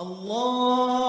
الله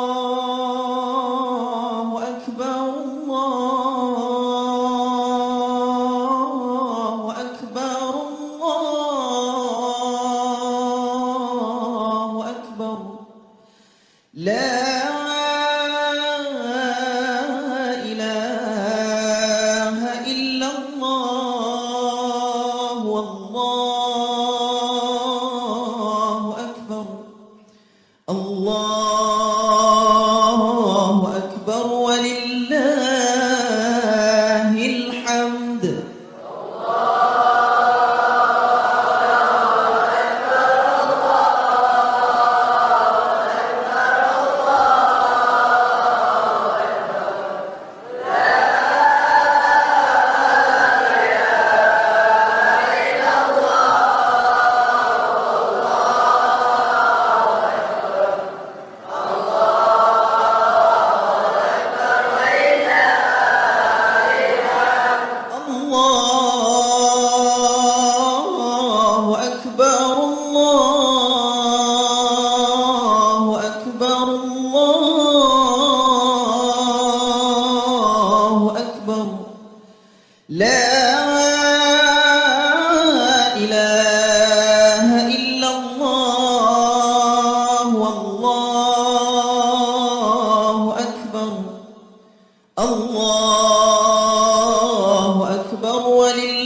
أكبر ولله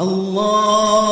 الله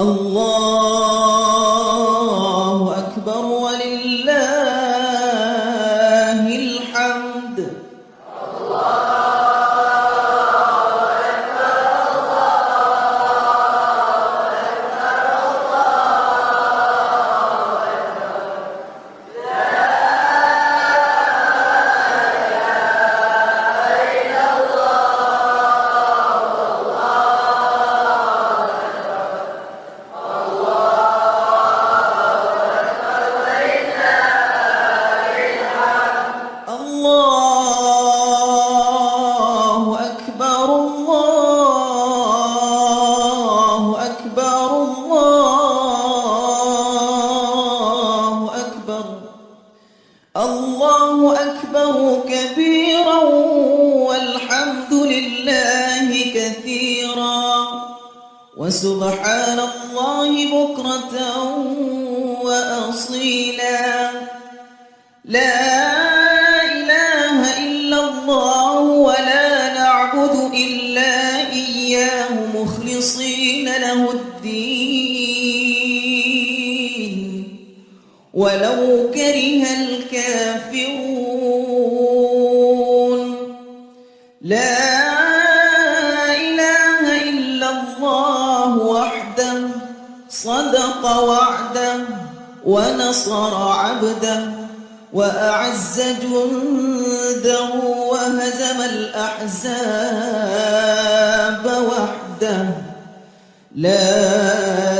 الله وأعز جنده وهزم الأحزاب وحده لا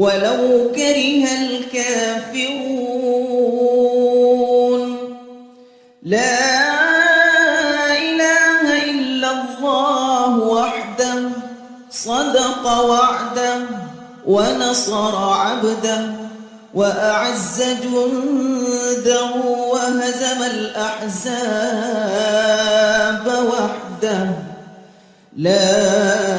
ولو كره الكافرون. لا إله إلا الله وحده صدق وعده ونصر عبده وأعز جنده وهزم الأحزاب وحده. لا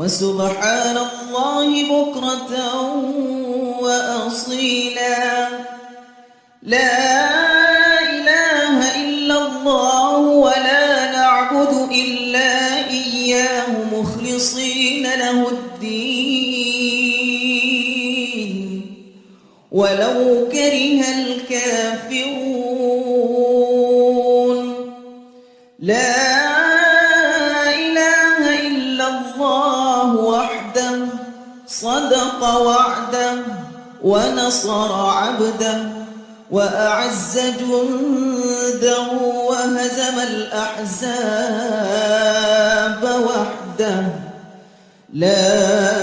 وسبحان الله بكرة وأصيلا. لا إله إلا الله ولا نعبد إلا إياه مخلصين له الدين. ولو وعده ونصر عبده وأعز جنده وهزم الأحزاب وحده لا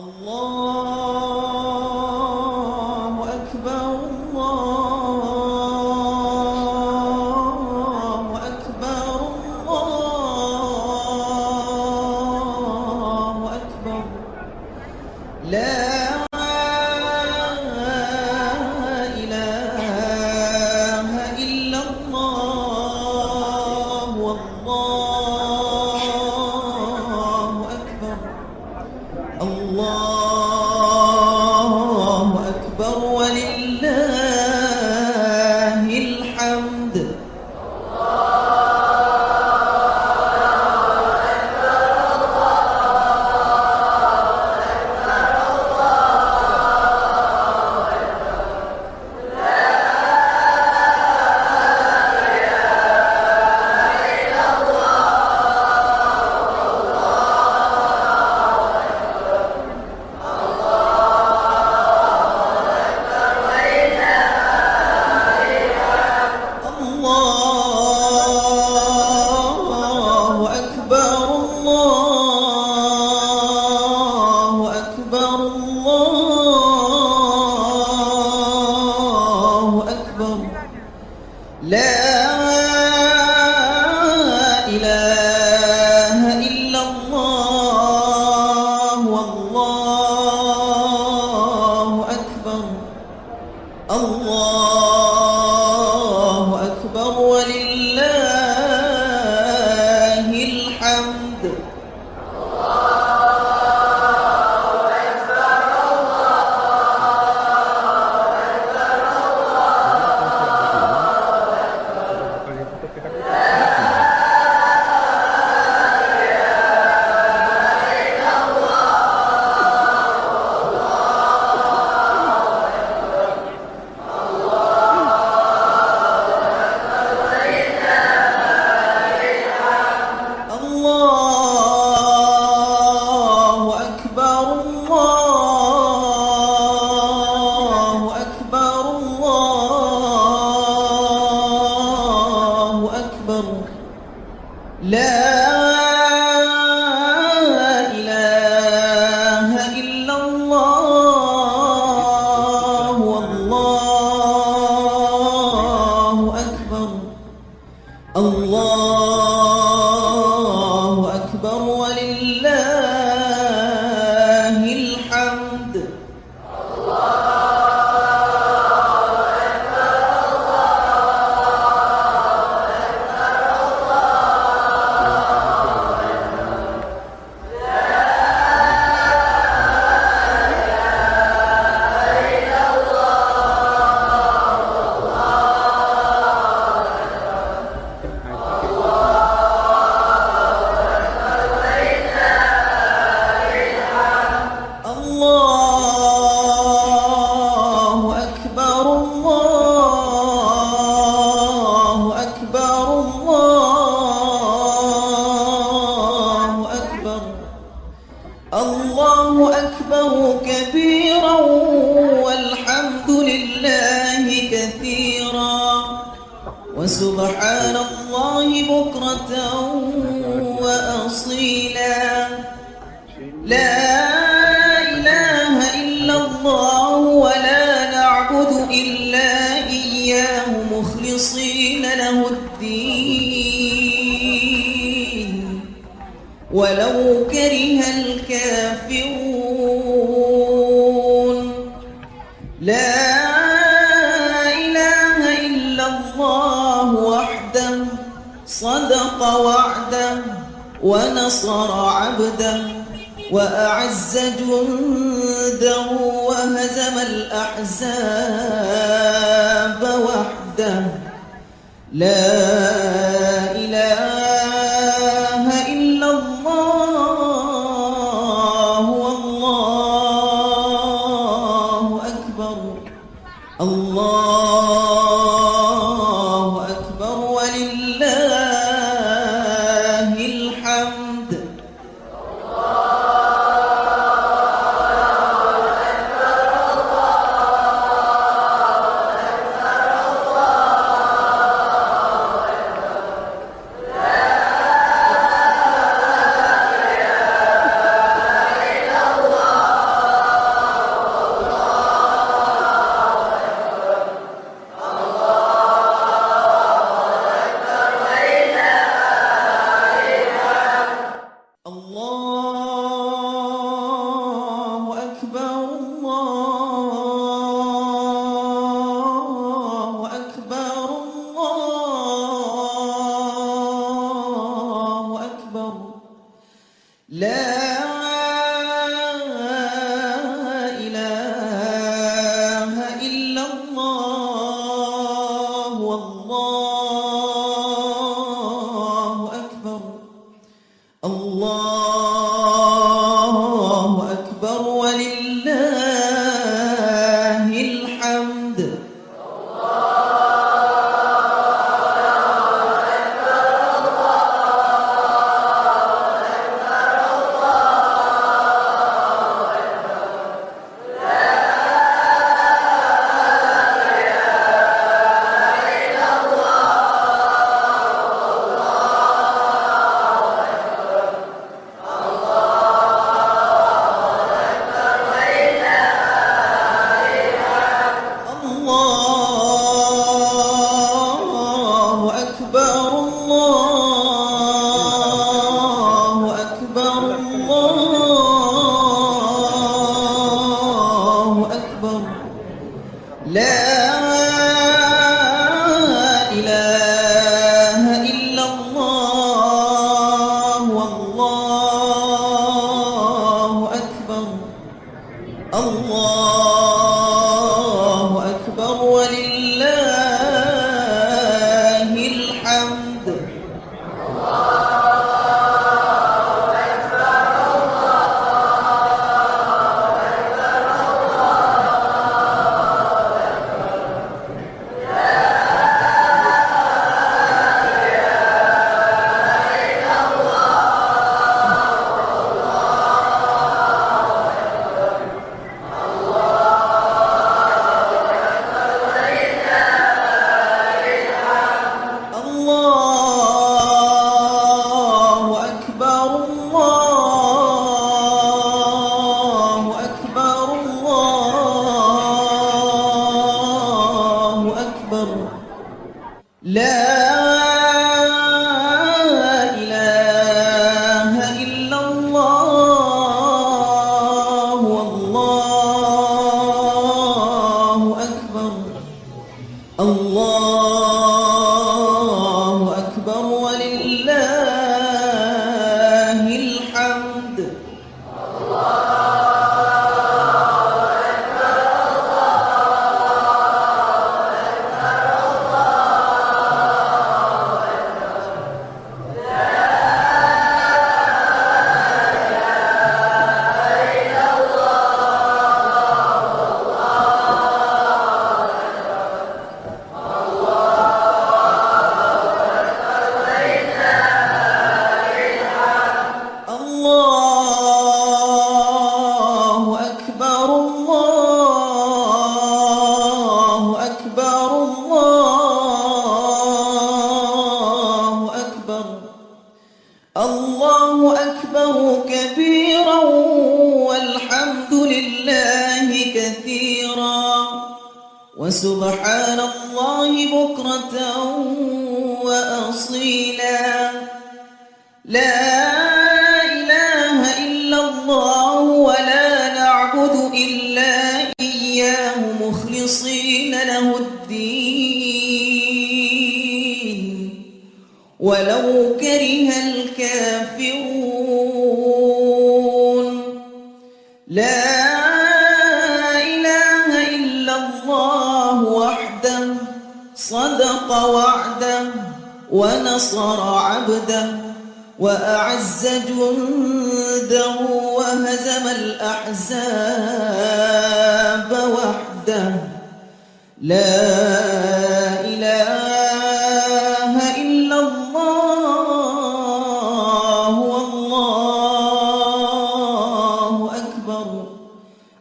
الله ولله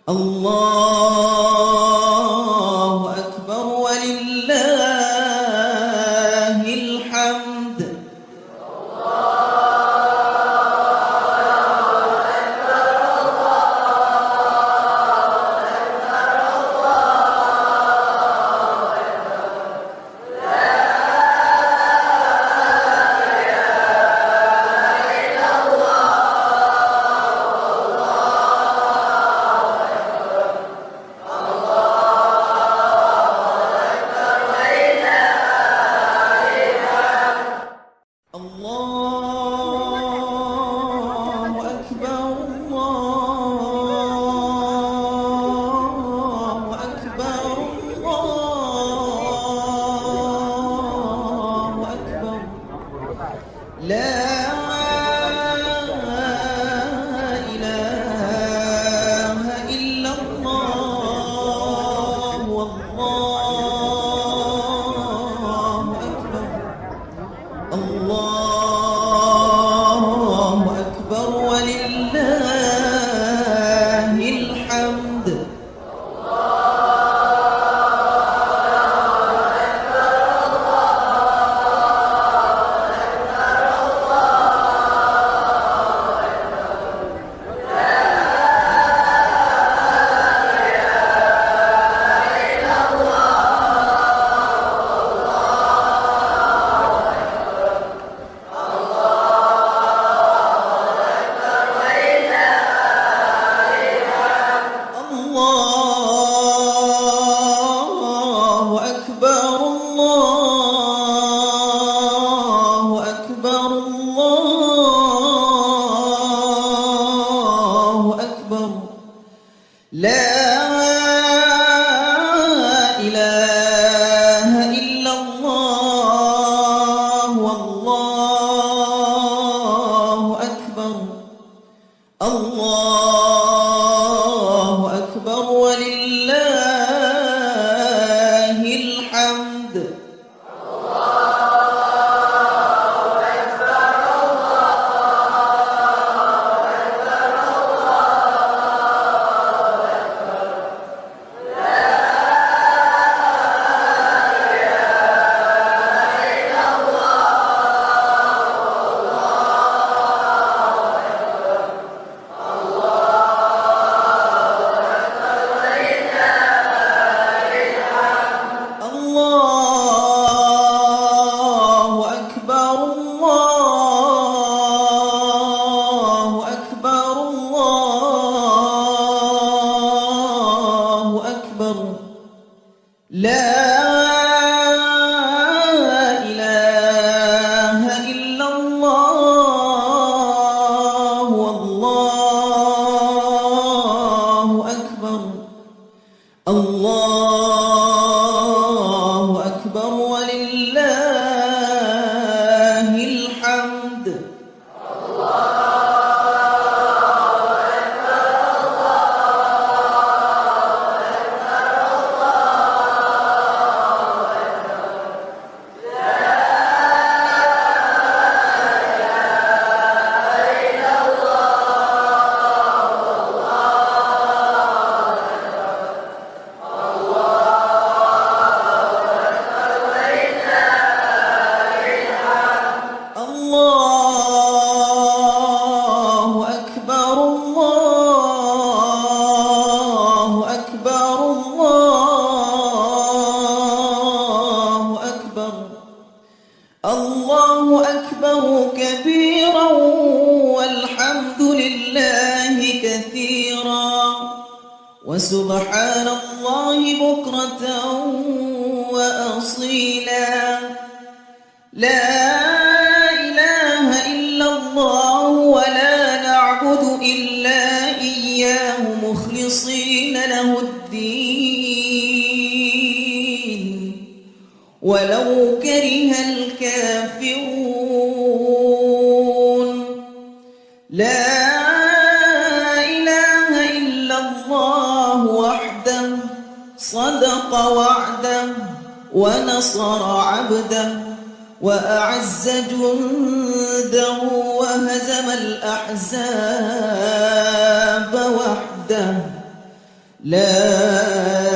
الله وأعز جنده وهزم الأحزاب وحده. لا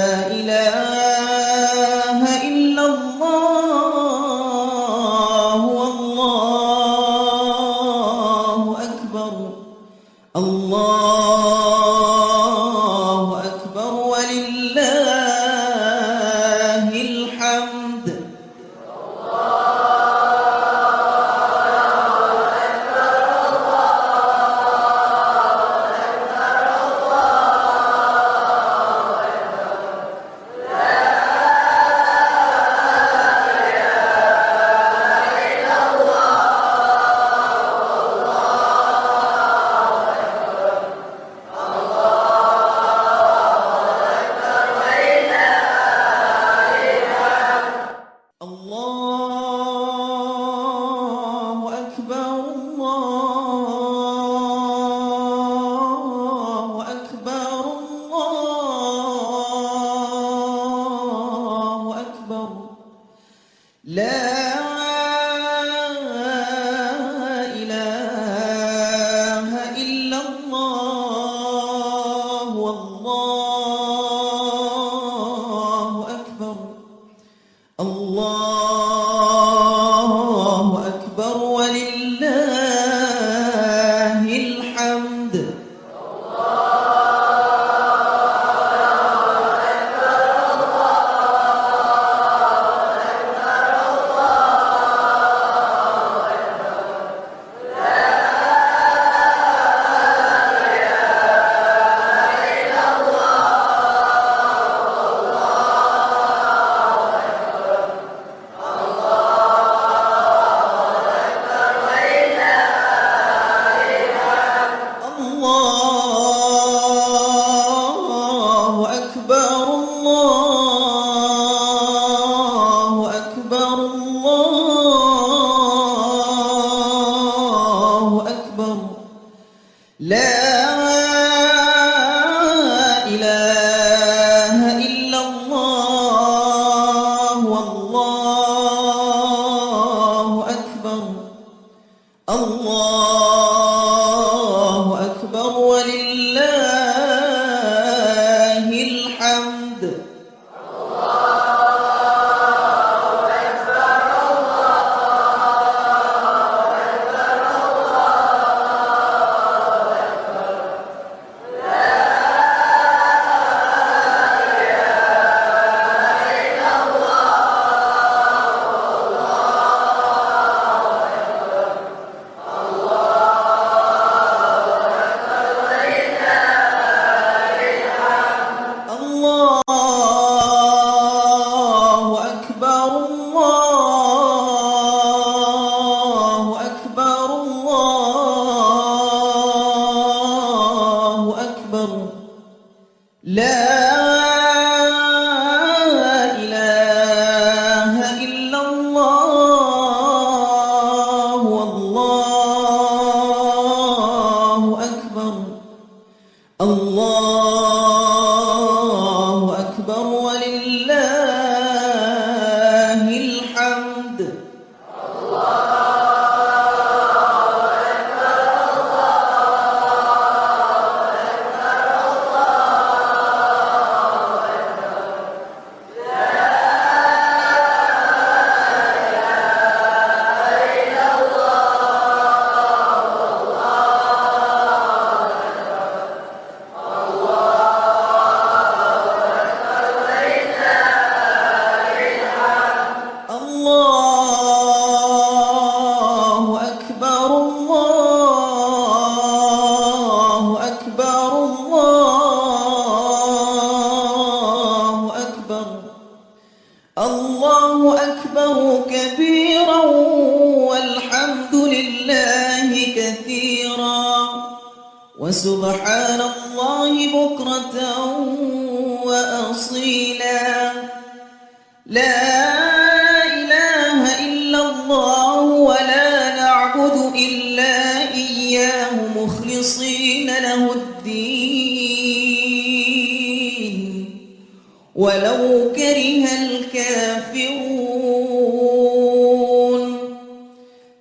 ولو كره الكافرون.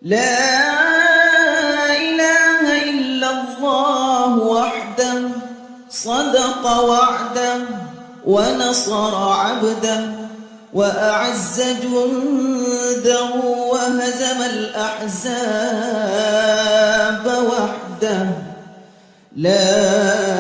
لا إله إلا الله وحده صدق وعده ونصر عبده وأعز جنده وهزم الأحزاب وحده. لا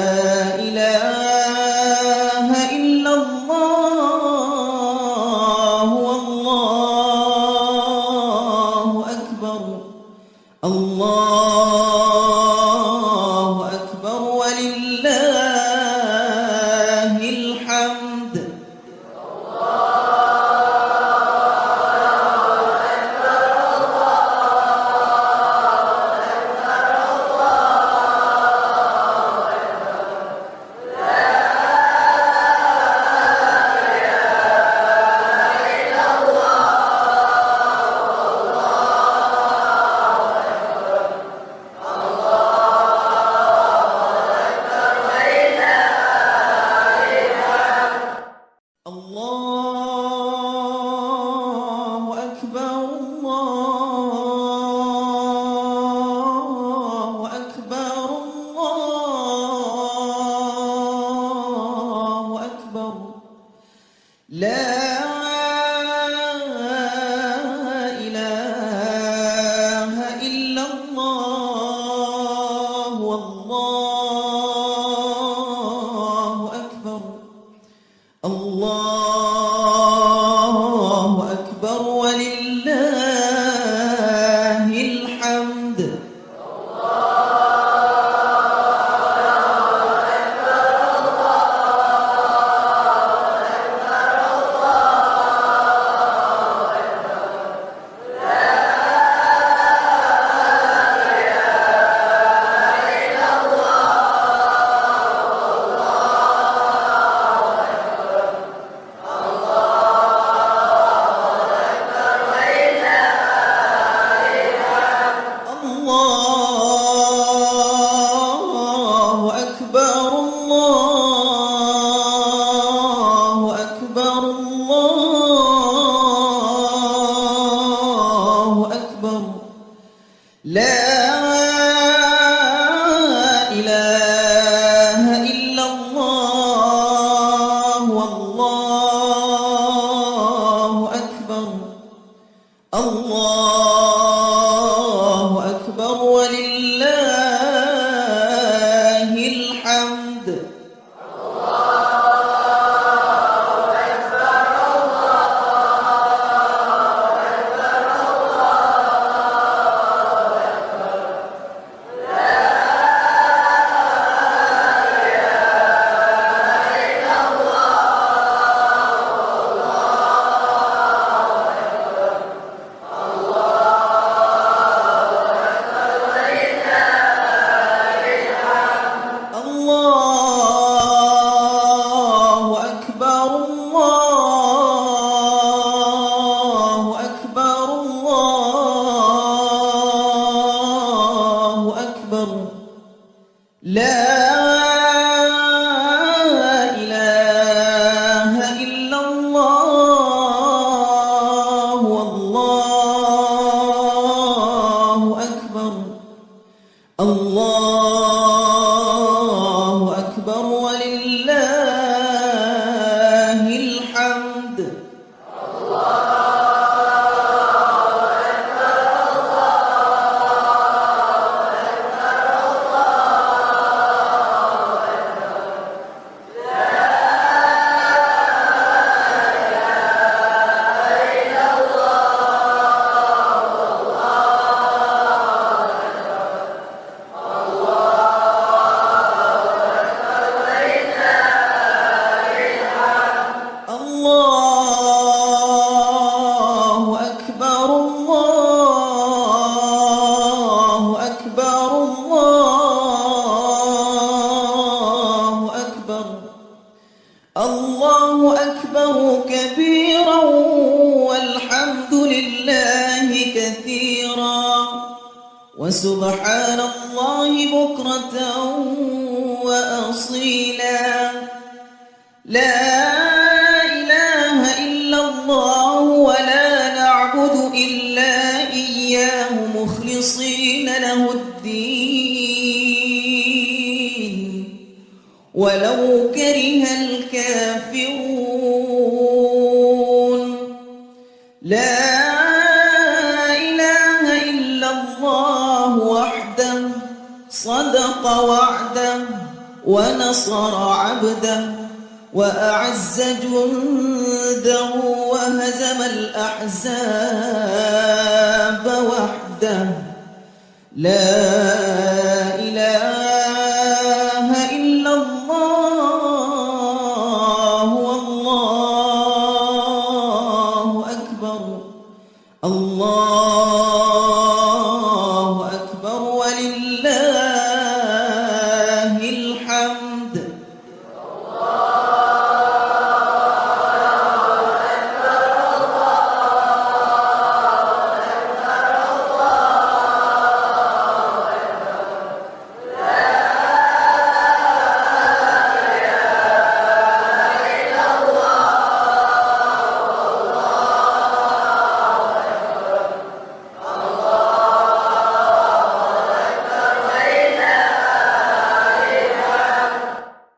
وسبحان الله بكرة وأصيلا. لا إله إلا الله ولا نعبد إلا إياه مخلصين له الدين. ولو كره الكافرون صدق وعده ونصر عبده وأعز جنده وهزم الأحزاب وحده. لا إله